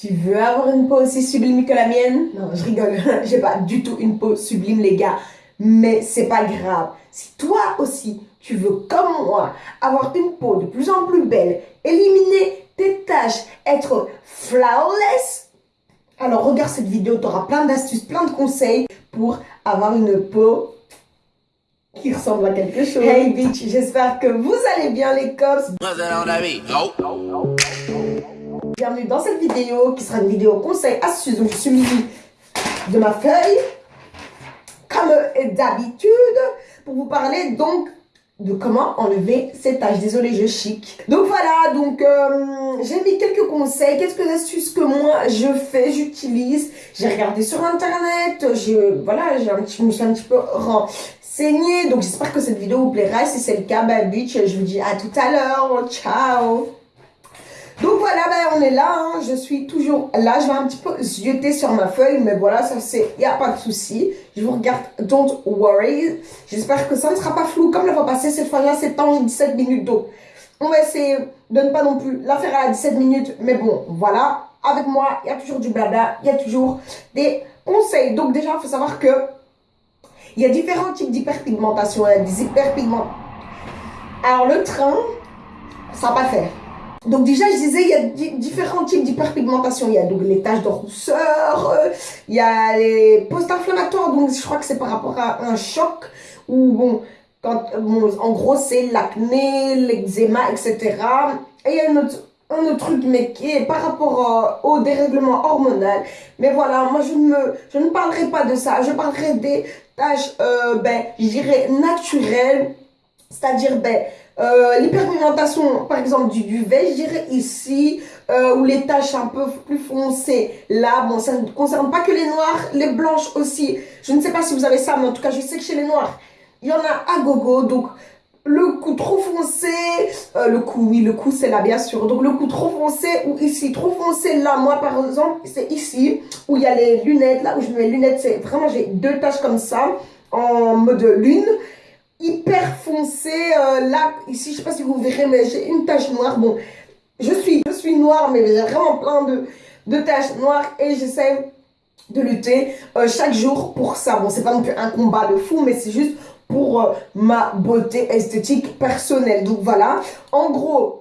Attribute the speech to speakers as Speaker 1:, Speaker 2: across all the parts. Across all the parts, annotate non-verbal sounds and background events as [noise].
Speaker 1: Tu veux avoir une peau aussi sublime que la mienne? Non, je rigole. [laughs] J'ai pas du tout une peau sublime, les gars. Mais c'est pas grave. Si toi aussi, tu veux, comme moi, avoir une peau de plus en plus belle, éliminer tes taches, être flawless, alors regarde cette vidéo, tu auras plein d'astuces, plein de conseils pour avoir une peau qui ressemble à quelque chose. Hey bitch, j'espère que vous allez bien les cops. Bienvenue dans cette vidéo qui sera une vidéo conseil astuce. Donc je suis mis de ma feuille, comme d'habitude, pour vous parler donc de comment enlever ces taches. Désolée, je chic. Donc voilà, donc euh, j'ai mis quelques conseils, quelques astuces que moi je fais, j'utilise. J'ai regardé sur internet, je, voilà, un petit, me suis un petit peu renseignée. Donc j'espère que cette vidéo vous plaira. Si c'est le cas, bah bitch, je vous dis à tout à l'heure. Ciao donc voilà, ben, on est là, hein. je suis toujours là, je vais un petit peu zioter sur ma feuille, mais voilà, ça c'est, il n'y a pas de souci. Je vous regarde, don't worry. J'espère que ça ne sera pas flou comme la fois passée, cette fois-là c'est en 17 minutes, donc on va essayer de ne pas non plus la faire à 17 minutes, mais bon, voilà. Avec moi, il y a toujours du blabla, il y a toujours des conseils. Donc déjà, il faut savoir que il y a différents types d'hyperpigmentation, a des hyperpigmentations. Alors le train, ça va pas faire. Donc déjà, je disais, il y a différents types d'hyperpigmentation. Il y a donc les taches de rousseur, euh, il y a les post-inflammatoires, donc je crois que c'est par rapport à un choc, ou bon, en gros, c'est l'acné, l'eczéma, etc. Et il y a un autre, truc, mais qui est par rapport euh, au dérèglement hormonal. Mais voilà, moi, je ne, me, je ne parlerai pas de ça. Je parlerai des taches, euh, ben, je dirais, naturelles. C'est-à-dire, ben, euh, l'hyperpigmentation, par exemple, du duvet, je dirais ici, euh, ou les taches un peu plus foncées. Là, bon, ça ne concerne pas que les noirs, les blanches aussi. Je ne sais pas si vous avez ça, mais en tout cas, je sais que chez les noirs, il y en a à gogo. Donc, le cou trop foncé, euh, le cou, oui, le cou, c'est là, bien sûr. Donc, le cou trop foncé ou ici, trop foncé là, moi, par exemple, c'est ici, où il y a les lunettes, là où je mets les lunettes, c'est vraiment, j'ai deux taches comme ça, en mode lune hyper foncé. Euh, là, ici, je sais pas si vous verrez, mais j'ai une tache noire. Bon, je suis, je suis noire, mais j'ai vraiment plein de, taches noires et j'essaie de lutter euh, chaque jour pour ça. Bon, c'est pas non plus un combat de fou, mais c'est juste pour euh, ma beauté esthétique personnelle. Donc voilà, en gros,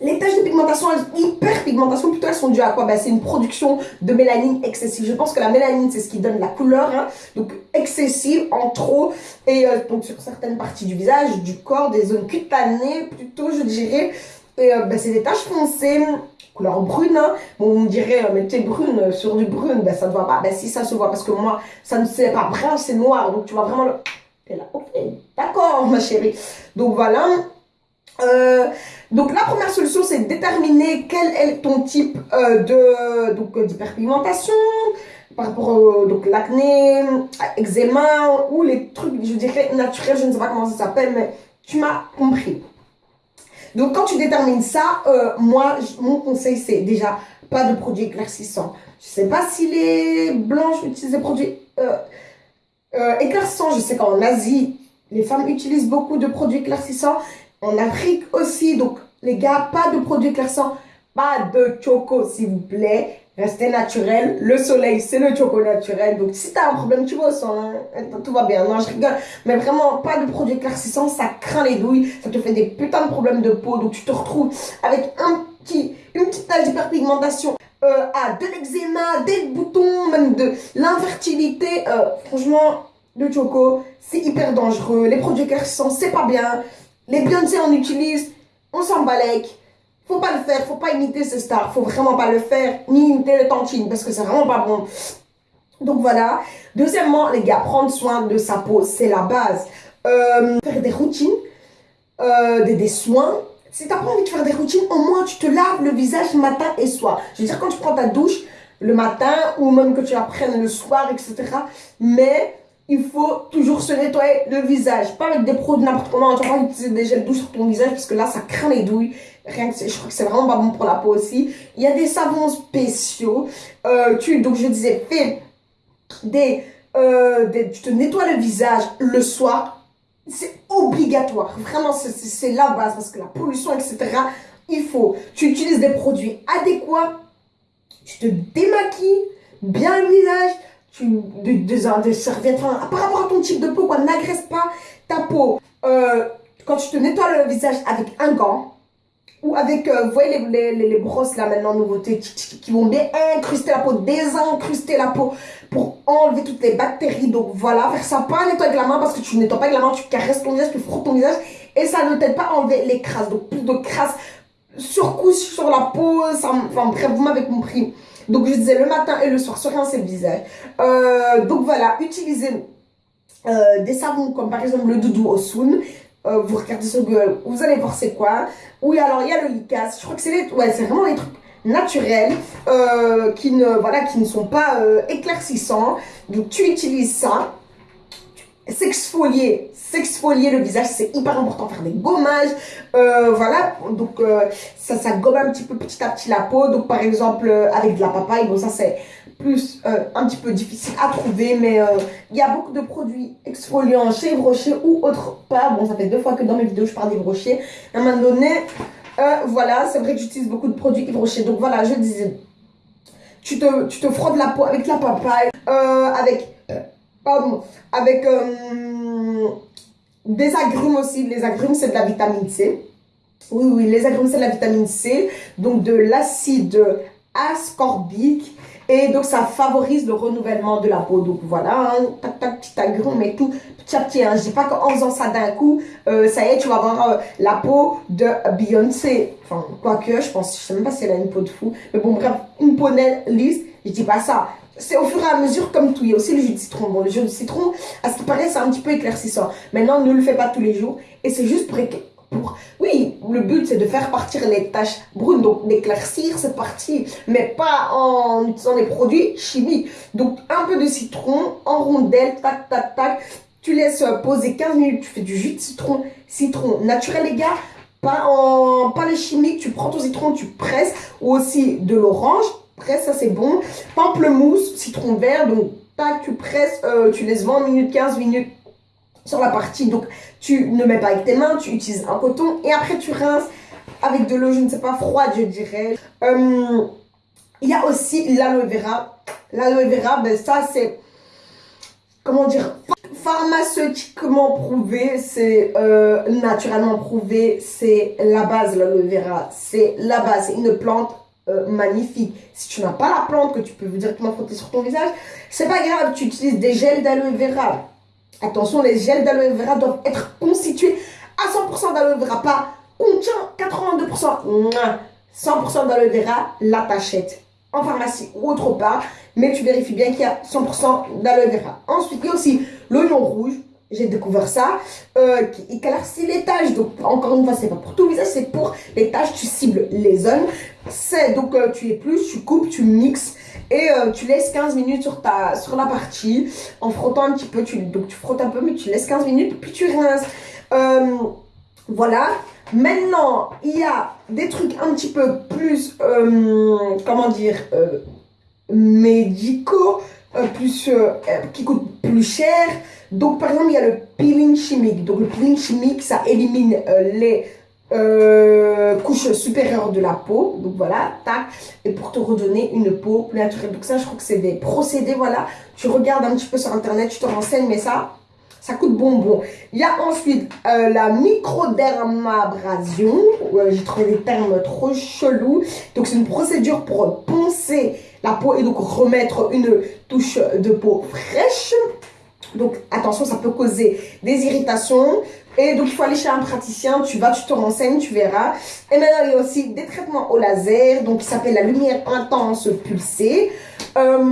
Speaker 1: les taches de pigmentation, hyperpigmentation, plutôt elles sont dues à quoi? Ben, C'est une production de mélanine excessive. Je pense que la mélanine, c'est ce qui donne la couleur. Hein. Donc excessive, en trop. Et euh, donc sur certaines parties du visage, du corps, des zones cutanées, plutôt je dirais. Et euh, ben, c'est des taches foncées, couleur brune. Hein. Bon, on me dirait, euh, mais t'es brune sur du brune, ben ça ne voit pas. Ben si, ça se voit parce que moi, ça ne c'est pas brun, c'est noir. Donc tu vois vraiment le... T'es là, d'accord ma chérie. Donc voilà. Euh, donc la première solution, c'est de déterminer quel est ton type euh, de donc d'hyperpigmentation par rapport au donc l'acné, eczéma ou les trucs, je dirais naturels, je ne sais pas comment ça s'appelle, mais tu m'as compris. Donc quand tu détermines ça, euh, moi, mon conseil, c'est déjà pas de produits éclaircissants. Je sais pas si les blanches utilisent des produits éclaircissants. Je sais qu'en Asie, les femmes utilisent beaucoup de produits éclaircissants en Afrique aussi. Donc, les gars, pas de produits éclaircissants, pas de choco, s'il vous plaît. Restez naturel. Le soleil, c'est le choco naturel. Donc, si t'as un problème, tu vois, hein. tout va bien. Non, je rigole. Mais vraiment, pas de produits éclaircissants. Ça craint les douilles. Ça te fait des putains de problèmes de peau. Donc, tu te retrouves avec un petit, une petite tache d'hyperpigmentation. Euh, de l'eczéma, des boutons, même de l'infertilité. Euh, franchement, le choco, c'est hyper dangereux. Les produits éclaircissants, c'est pas bien. Les Beyoncé, on utilise, on s'en balèque. Faut pas le faire, faut pas imiter ces stars, faut vraiment pas le faire, ni imiter le tantine, parce que c'est vraiment pas bon. Donc voilà. Deuxièmement, les gars, prendre soin de sa peau, c'est la base. Euh, faire des routines, euh, des, des soins. Si t'as pas envie de faire des routines, au moins tu te laves le visage matin et soir. Je veux dire, quand tu prends ta douche le matin, ou même que tu la prennes le soir, etc. Mais il faut toujours se nettoyer le visage. Pas avec des produits n'importe comment. Tu vas utiliser des gels douces sur ton visage parce que là, ça craint les douilles. Rien que je crois que c'est vraiment pas bon pour la peau aussi. Il y a des savons spéciaux. Euh, tu, donc je disais, fais des, euh, des, tu te nettoies le visage le soir. C'est obligatoire. Vraiment, c'est la base parce que la pollution, etc. Il faut. Tu utilises des produits adéquats tu te démaquilles bien le visage, tu, de, de, serviettes, enfin, par rapport à ton type de peau, quoi, n'agresse pas ta peau. Euh, quand tu te nettoies le visage avec un gant, ou avec, euh, vous voyez les, les, les, brosses là maintenant, nouveautés, qui vont bien incruster la peau, désincruster la peau pour enlever toutes les bactéries. Donc voilà, faire ça pas nettoyer avec la main parce que tu nettoies pas avec la main, tu caresses ton visage, tu frottes ton visage et ça ne t'aide pas à enlever les crasses. Donc plus de crasses surcouche sur la peau, ça, enfin bref, vous m'avez compris. Donc je disais le matin et le soir, sur rien c'est le visage. Euh, donc voilà, utilisez euh, des savons comme par exemple le doudou au soun. Euh, vous regardez sur Google, vous allez voir c'est quoi. Oui, alors il y a le licas. Je crois que c'est ouais, c'est vraiment des trucs naturels euh, qui, ne, voilà, qui ne sont pas éclaircissants. Donc tu utilises ça. S'exfolier, s'exfolier le visage, c'est hyper important. Faire des gommages, voilà. Donc ça, ça gomme un petit peu petit à petit la peau. Donc par exemple avec de la papaye, bon ça c'est plus euh, un petit peu difficile à trouver, mais euh, il y a beaucoup de produits exfoliants chez Rocher ou autre part. Bon, ça fait deux fois que dans mes vidéos, je parle d'Yves Rocher. À un moment donné, euh, voilà, c'est vrai que j'utilise beaucoup de produits Yves Rocher. Donc voilà, je disais, tu te, tu te frottes la peau avec la papaye, avec, pardon, avec des agrumes aussi. Les agrumes, c'est de la vitamine C. Oui, oui, les agrumes, c'est de la vitamine C. Donc de l'acide ascorbique et donc, ça favorise le renouvellement de la peau. Donc, voilà, hein, tac, tac, petit agrume et tout, petit à petit. Hein. Je dis pas qu'en faisant ça d'un coup, euh, ça y est, tu vas avoir euh, la peau de Beyoncé. Enfin, quoique, je pense, je sais même pas si elle a une peau de fou. Mais bon, bref, une peau lisse, je dis pas ça. C'est au fur et à mesure comme tout. Il y a aussi le jus de citron. Bon, le jus de citron, à ce qui paraît, c'est un petit peu éclaircissant. Maintenant, ne le fais pas tous les jours. Et c'est juste pour oui, le but c'est de faire partir les taches brunes, donc d'éclaircir cette partie, mais pas en utilisant des produits chimiques. Donc un peu de citron en rondelle, tac, tac, tac. Tu laisses poser 15 minutes, tu fais du jus de citron, citron naturel les gars, pas, en, pas les chimiques, tu prends ton citron, tu presses, ou aussi de l'orange, presse, ça c'est bon. Pamplemousse, citron vert, donc tu presses, euh, tu laisses 20 minutes, 15 minutes, sur la partie. Donc, tu ne mets pas avec tes mains, tu utilises un coton et après tu rinces avec de l'eau, je ne sais pas, froide, je dirais. Euh, il y a aussi l'aloe vera. L'aloe vera, ben ça c'est, comment dire, pharmaceutiquement prouvé, c'est euh, naturellement prouvé, c'est la base, l'aloe vera. C'est la base, c'est une plante euh, magnifique. Si tu n'as pas la plante que tu peux directement frotter sur ton visage, c'est pas grave, tu utilises des gels d'aloe vera. Attention, les gels d'aloe vera doivent être constitués à 100% d'aloe vera, pas contient 82%. 100% d'aloe vera, la tachette en pharmacie ou autre part, mais tu vérifies bien qu'il y a 100% d'aloe vera. Ensuite, il y a aussi l'oignon rouge, j'ai découvert ça, euh, qui éclaircit les taches. Donc, encore une fois, c'est pas pour tout visage, c'est pour les taches, tu cibles les zones. C'est donc, euh, tu es plus, tu coupes, tu mixes et euh, tu laisses 15 minutes sur, ta, sur la partie en frottant un petit peu. Tu, donc, tu frottes un peu, mais tu laisses 15 minutes, puis tu rinces. voilà. Maintenant, il y a des trucs un petit peu plus, comment dire, médicaux, plus, qui coûtent plus cher. Donc, par exemple, il y a le peeling chimique. Donc, le peeling chimique, ça élimine euh, les euh, couches supérieures de la peau. Donc, voilà, tac. Et pour te redonner une peau plus naturelle. Donc, ça, je crois que c'est des procédés, voilà. Tu regardes un petit peu sur Internet, tu te renseignes, mais ça, ça coûte bonbon. Il y a ensuite euh, la microdermabrasion. J'ai trouvé des termes trop chelous. Donc, c'est une procédure pour poncer la peau et donc remettre une touche de peau fraîche. Donc attention, ça peut causer des irritations. Et donc il faut aller chez un praticien, tu vas, tu te renseignes, tu verras. Et maintenant il y a aussi des traitements au laser, donc qui s'appelle la lumière intense pulsée. Euh,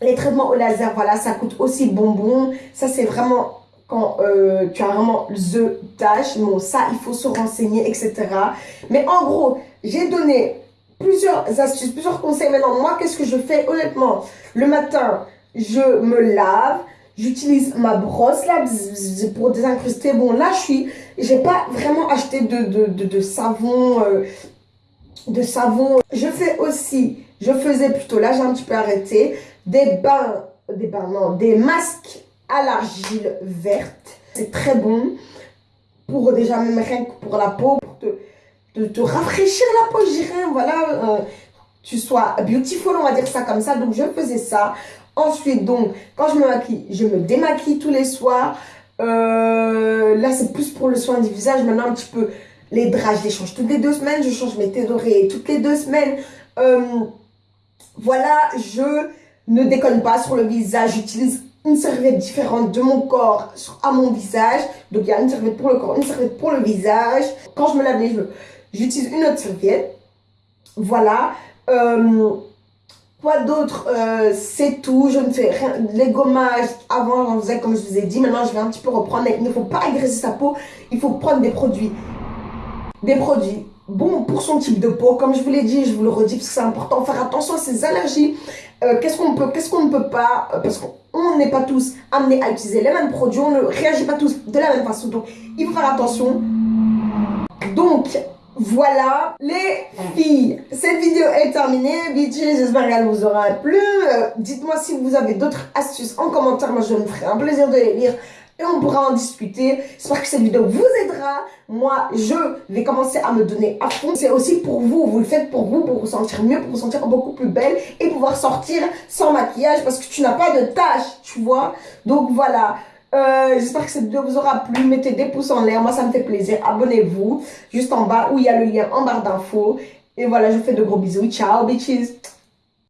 Speaker 1: les traitements au laser, voilà, ça coûte aussi bonbon. Ça c'est vraiment quand euh, tu as vraiment the tâche. Bon, ça il faut se renseigner, etc. Mais en gros, j'ai donné plusieurs astuces, plusieurs conseils. Maintenant, moi, qu'est-ce que je fais? Honnêtement Le matin, je me lave, J'utilise ma brosse là pour désincruster. Bon, là, je suis... J'ai pas vraiment acheté de, de, de, savon. Euh, de savon. Je fais aussi, je faisais plutôt, là j'ai un petit peu arrêté, des bains, des bains, non, des masques à l'argile verte. C'est très bon pour déjà même rien que pour la peau, pour te, te, rafraîchir la peau, je dirais, voilà. Euh, tu sois beautiful, on va dire ça comme ça. Donc, je faisais ça. Ensuite, donc, quand je me maquille, je me démaquille tous les soirs. Euh, là, c'est plus pour le soin du visage. Maintenant, un petit peu, les draps, je les change toutes les deux semaines. Je change mes têtes d'oreiller toutes les deux semaines. Euh, voilà, je ne déconne pas sur le visage. J'utilise une serviette différente de mon corps à mon visage. Donc, il y a une serviette pour le corps, une serviette pour le visage. Quand je me lave les cheveux, j'utilise une autre serviette. Voilà. Euh, quoi d'autre euh, C'est tout. Je ne fais rien. Les gommages, avant, comme je vous ai dit. Maintenant, je vais un petit peu reprendre. Il ne faut pas agresser sa peau. Il faut prendre des produits. Des produits bon pour son type de peau. Comme je vous l'ai dit, je vous le redis parce que c'est important. Faire attention à ses allergies. Euh, qu'est-ce qu'on peut, qu'est-ce qu'on ne peut pas Parce qu'on n'est pas tous amenés à utiliser les mêmes produits. On ne réagit pas tous de la même façon. Donc, il faut faire attention. Donc, voilà les filles, cette vidéo est terminée, bitches, j'espère qu'elle vous aura plu. Euh, dites-moi si vous avez d'autres astuces en commentaire, moi je me ferai un plaisir de les lire et on pourra en discuter. J'espère que cette vidéo vous aidera. Moi, je vais commencer à me donner à fond. C'est aussi pour vous, vous le faites pour vous, pour vous sentir mieux, pour vous sentir beaucoup plus belle et pouvoir sortir sans maquillage parce que tu n'as pas de tâches, tu vois. Donc voilà. Euh, j'espère que cette vidéo vous aura plu. Mettez des pouces en l'air. Moi, ça me fait plaisir. Abonnez-vous juste en bas où il y a le lien en barre d'infos. Et voilà, je vous fais de gros bisous. Ciao, bitches.